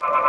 you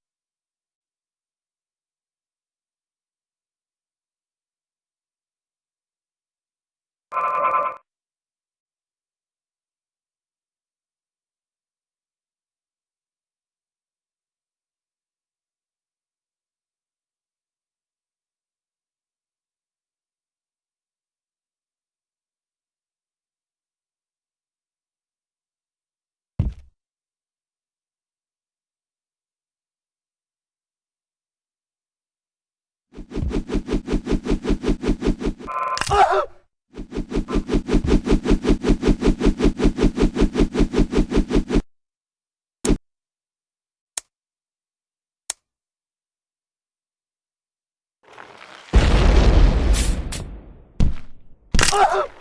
Oh!